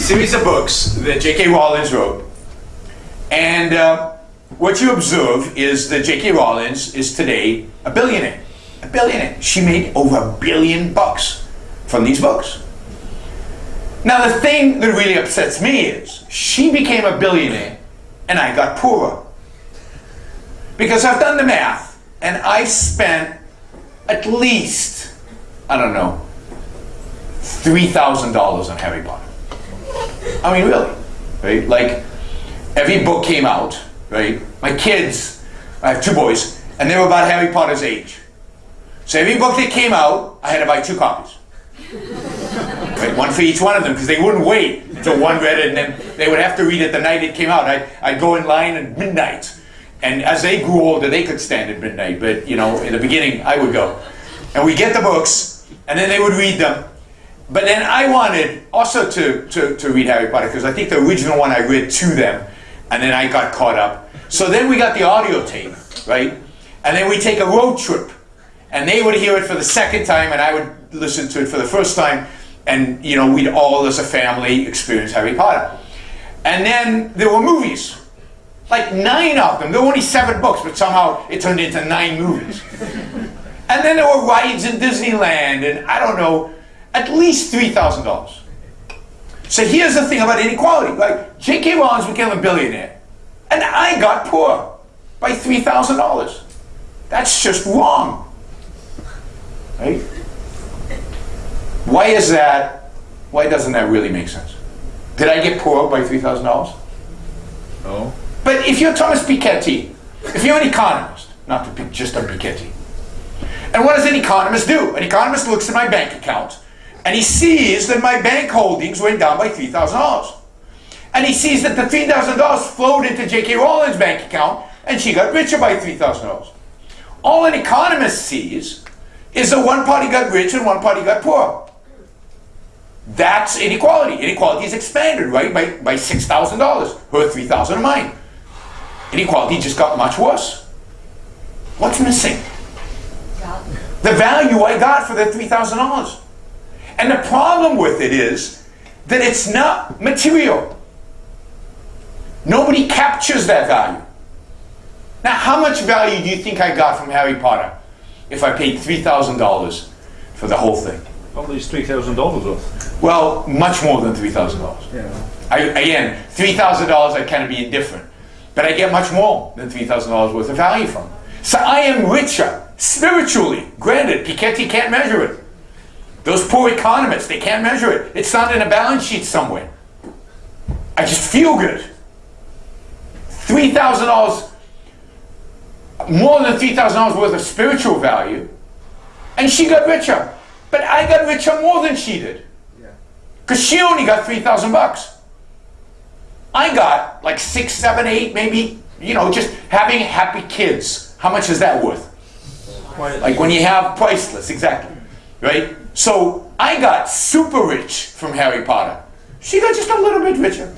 series of books that J.K. Rowling wrote. And uh, what you observe is that J.K. Rowling is today a billionaire. A billionaire. She made over a billion bucks from these books. Now the thing that really upsets me is she became a billionaire and I got poorer. Because I've done the math and I spent at least, I don't know, $3,000 on Harry Potter. I mean, really, right? Like, every book came out, right? My kids, I have two boys, and they were about Harry Potter's age. So every book that came out, I had to buy two copies. Right? One for each one of them, because they wouldn't wait until one read it, and then they would have to read it the night it came out. I, I'd go in line at midnight. And as they grew older, they could stand at midnight, but you know, in the beginning, I would go. And we get the books, and then they would read them, but then I wanted also to, to, to read Harry Potter because I think the original one I read to them and then I got caught up. So then we got the audio tape, right? And then we take a road trip and they would hear it for the second time and I would listen to it for the first time and you know we'd all as a family experience Harry Potter. And then there were movies, like nine of them. There were only seven books, but somehow it turned into nine movies. and then there were rides in Disneyland and I don't know, at least $3,000. So here's the thing about inequality. Like, J.K. Rowling became a billionaire, and I got poor by $3,000. That's just wrong. Right? Why is that? Why doesn't that really make sense? Did I get poor by $3,000? No. But if you're Thomas Piketty, if you're an economist, not to pick just a Piketty, and what does an economist do? An economist looks at my bank account and he sees that my bank holdings went down by $3,000. And he sees that the $3,000 flowed into J.K. Rowling's bank account and she got richer by $3,000. All an economist sees is that one party got rich and one party got poor. That's inequality. Inequality is expanded, right, by, by $6,000. Her 3000 of mine. Inequality just got much worse. What's missing? The value I got for the $3,000. And the problem with it is that it's not material. Nobody captures that value. Now, how much value do you think I got from Harry Potter if I paid $3,000 for the whole thing? At least $3,000 worth. Well, much more than $3,000. Yeah. I, again, $3,000 I kind of be indifferent. But I get much more than $3,000 worth of value from. So I am richer, spiritually. Granted, Piketty can't measure it. Those poor economists, they can't measure it. It's not in a balance sheet somewhere. I just feel good. $3,000, more than $3,000 worth of spiritual value. And she got richer. But I got richer more than she did. Because she only got 3,000 bucks. I got like six, seven, eight, maybe, you know, just having happy kids. How much is that worth? Like when you have priceless, exactly. Right? So I got super rich from Harry Potter. She got just a little bit richer.